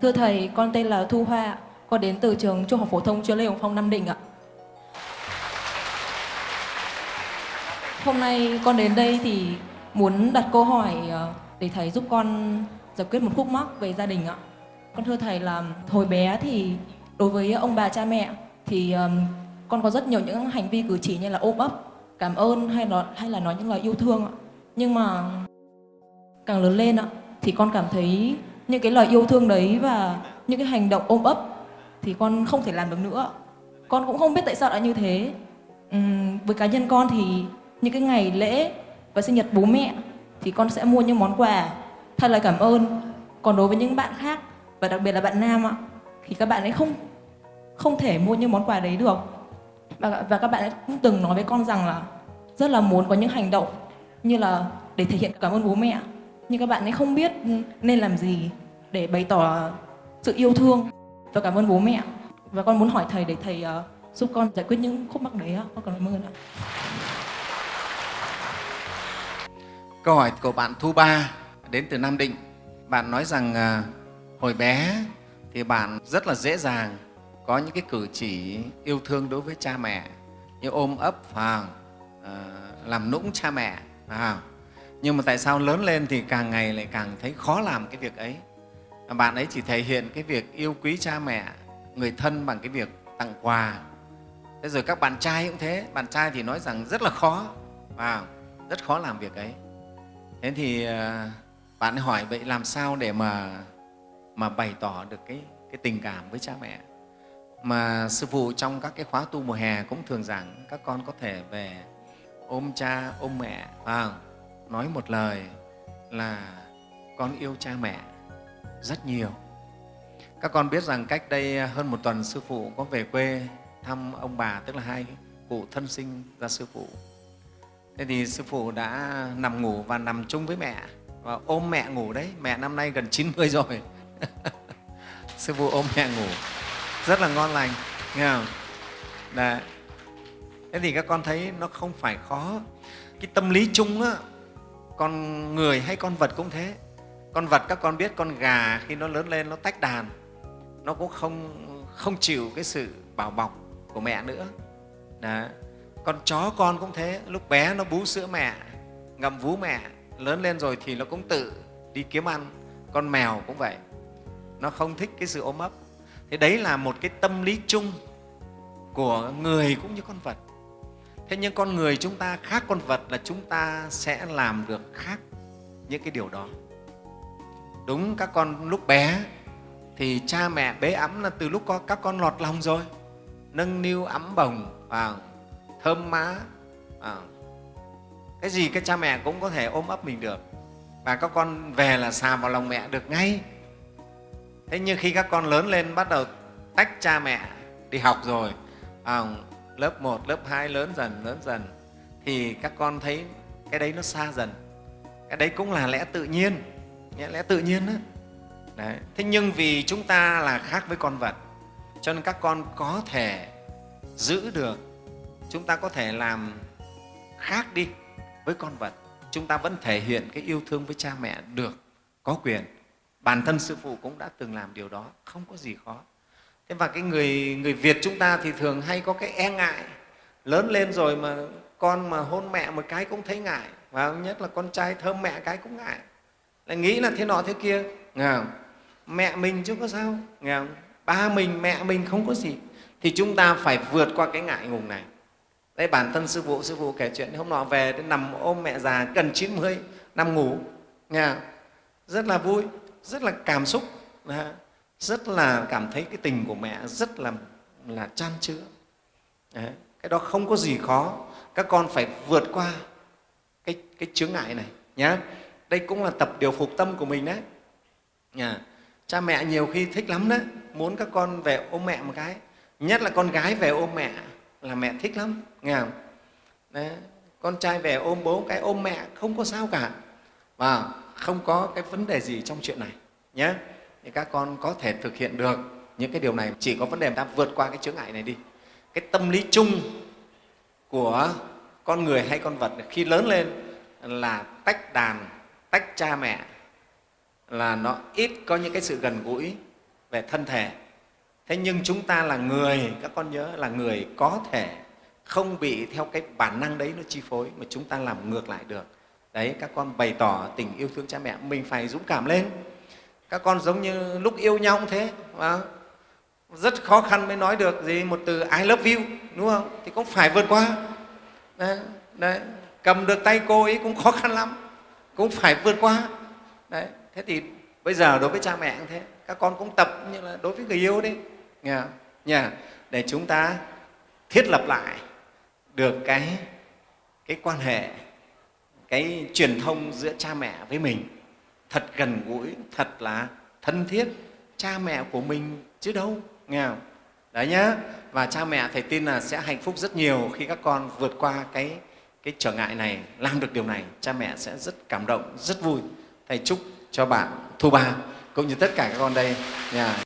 Thưa Thầy, con tên là Thu Hoa, con đến từ trường Trung học phổ thông chuyên Lê Hồng Phong, Nam Định ạ. Hôm nay con đến đây thì muốn đặt câu hỏi ờ, để Thầy giúp con giải quyết một khúc mắc về gia đình ạ. Con thưa Thầy là hồi bé thì đối với ông bà cha mẹ thì con có rất nhiều những hành vi cử chỉ như là ôm ấp, cảm ơn hay là hay là nói những lời yêu thương ạ. Nhưng mà càng lớn lên ạ thì con cảm thấy những cái lời yêu thương đấy và những cái hành động ôm ấp thì con không thể làm được nữa. Con cũng không biết tại sao lại như thế. Uhm, với cá nhân con thì những cái ngày lễ và sinh nhật bố mẹ thì con sẽ mua những món quà thay lời cảm ơn. Còn đối với những bạn khác và đặc biệt là bạn nam ạ thì các bạn ấy không không thể mua những món quà đấy được. Và, và các bạn ấy cũng từng nói với con rằng là rất là muốn có những hành động như là để thể hiện cảm ơn bố mẹ. Nhưng các bạn ấy không biết nên làm gì để bày tỏ sự yêu thương. Và cảm ơn bố mẹ. Và con muốn hỏi thầy để thầy ờ, giúp con giải quyết những khúc mắc đấy ạ. Con cảm ơn ạ. Câu hỏi của bạn Thu Ba đến từ Nam Định. Bạn nói rằng ờ, hồi bé thì bạn rất là dễ dàng có những cái cử chỉ yêu thương đối với cha mẹ, như ôm ấp vào ờ, làm nũng cha mẹ à. nhưng mà tại sao lớn lên thì càng ngày lại càng thấy khó làm cái việc ấy? Bạn ấy chỉ thể hiện cái việc yêu quý cha mẹ, người thân bằng cái việc tặng quà. Thế rồi các bạn trai cũng thế, bạn trai thì nói rằng rất là khó. Và rất khó làm việc ấy. Thế thì ờ, bạn ấy hỏi vậy làm sao để mà mà bày tỏ được cái cái tình cảm với cha mẹ? Mà sư phụ trong các cái khóa tu mùa hè cũng thường giảng các con có thể về ôm cha, ôm mẹ. Và nói một lời là con yêu cha mẹ rất nhiều. Các con biết rằng cách đây hơn một tuần sư phụ có về quê thăm ông bà, tức là hai cụ thân sinh ra sư phụ. Thế thì sư phụ đã nằm ngủ và nằm chung với mẹ và ôm mẹ ngủ đấy. Mẹ năm nay gần 90 rồi. Sư phụ ôm mẹ ngủ. Rất là ngon lành, nghe không? Đấy. Thế thì các con thấy nó không phải khó. Cái tâm lý chung á, con người hay con vật cũng thế con vật các con biết con gà khi nó lớn lên nó tách đàn, nó cũng không không chịu cái sự bảo bọc của mẹ nữa. Đó. con chó con cũng thế, lúc bé nó bú sữa mẹ, ngậm vú mẹ, lớn lên rồi thì nó cũng tự đi kiếm ăn. Con mèo cũng vậy, nó không thích cái sự ôm ấp. Thế đấy là một cái tâm lý chung của người cũng như con vật. Thế nhưng con người chúng ta khác con vật là chúng ta sẽ làm được khác những cái điều đó đúng các con lúc bé thì cha mẹ bế ấm là từ lúc có các con lọt lòng rồi. Nâng niu ấm bồng à, thơm má À, cái gì cái cha mẹ cũng có thể ôm ấp mình được. Và các con về là xà vào lòng mẹ được ngay. Thế nhưng khi các con lớn lên bắt đầu tách cha mẹ đi học rồi à, lớp 1, lớp 2 lớn dần, lớn dần thì các con thấy cái đấy nó xa dần. Cái đấy cũng là lẽ tự nhiên, lẽ tự nhiên đó. Đấy. Thế nhưng vì chúng ta là khác với con vật, cho nên các con có thể giữ được, chúng ta có thể làm khác đi với con vật. Chúng ta vẫn thể hiện cái yêu thương với cha mẹ được, có quyền. Bản thân Sư Phụ cũng đã từng làm điều đó, không có gì khó. Thế và cái người người Việt chúng ta thì thường hay có cái e ngại lớn lên rồi mà con mà hôn mẹ một cái cũng thấy ngại và nhất là con trai thơm mẹ cái cũng ngại lại nghĩ là thế nọ thế kia. Nghe không? mẹ mình chứ có sao? Nghe không? ba mình mẹ mình không có gì. Thì chúng ta phải vượt qua cái ngại ngùng này. Đây bản thân sư phụ sư phụ kể chuyện hôm nọ về đến nằm ôm mẹ già gần 90 nằm ngủ. Nghe không? rất là vui rất là cảm xúc. Rất là cảm thấy cái tình của mẹ rất là là chan chứa. Đấy. cái đó không có gì khó. Các con phải vượt qua cái, cái chướng ngại này nhé đây cũng là tập điều phục tâm của mình đấy. Nhà cha mẹ nhiều khi thích lắm đấy, muốn các con về ôm mẹ một cái. Nhất là con gái về ôm mẹ là mẹ thích lắm, nghe không? Đấy. con trai về ôm bố cái ôm mẹ không có sao cả. Và không có cái vấn đề gì trong chuyện này nhé thì các con có thể thực hiện được những cái điều này. Chỉ có vấn đề ta vượt qua cái chướng ngại này đi. Cái tâm lý chung của con người hay con vật khi lớn lên là tách đàn tách cha mẹ là nó ít có những cái sự gần gũi về thân thể. Thế nhưng chúng ta là người các con nhớ là người có thể không bị theo cái bản năng đấy nó chi phối mà chúng ta làm ngược lại được. Đấy các con bày tỏ tình yêu thương cha mẹ mình phải dũng cảm lên. Các con giống như lúc yêu nhau cũng thế vâng. rất khó khăn mới nói được gì một từ I love you đúng không? Thì cũng phải vượt qua. Đấy, đấy. cầm được tay cô ấy cũng khó khăn lắm cũng phải vượt qua. Đấy, thế thì bây giờ đối với cha mẹ cũng thế. Các con cũng tập như là đối với người yêu đấy nghe nha để chúng ta thiết lập lại được cái cái quan hệ, cái truyền thông giữa cha mẹ với mình. Thật gần gũi, thật là thân thiết. Cha mẹ của mình chứ đâu. Nghe không? đấy nhá. Và cha mẹ thầy tin là sẽ hạnh phúc rất nhiều khi các con vượt qua cái cái trở ngại này, làm được điều này, cha mẹ sẽ rất cảm động, rất vui. Thầy chúc cho bạn thu ba, cũng như tất cả các con đây. Nha